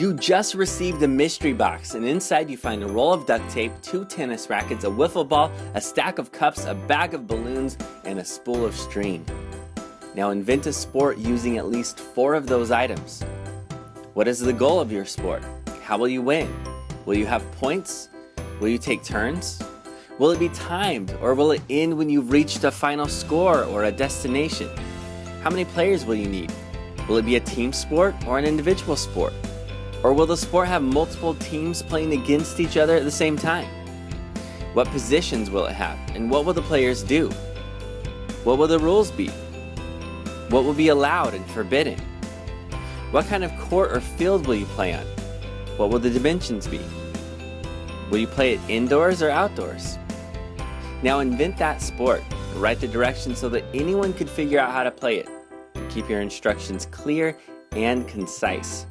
You just received a mystery box, and inside you find a roll of duct tape, two tennis rackets, a wiffle ball, a stack of cups, a bag of balloons, and a spool of string. Now invent a sport using at least four of those items. What is the goal of your sport? How will you win? Will you have points? Will you take turns? Will it be timed or will it end when you've reached a final score or a destination? How many players will you need? Will it be a team sport or an individual sport? Or will the sport have multiple teams playing against each other at the same time? What positions will it have and what will the players do? What will the rules be? What will be allowed and forbidden? What kind of court or field will you play on? What will the dimensions be? Will you play it indoors or outdoors? Now invent that sport, write the directions so that anyone could figure out how to play it. Keep your instructions clear and concise.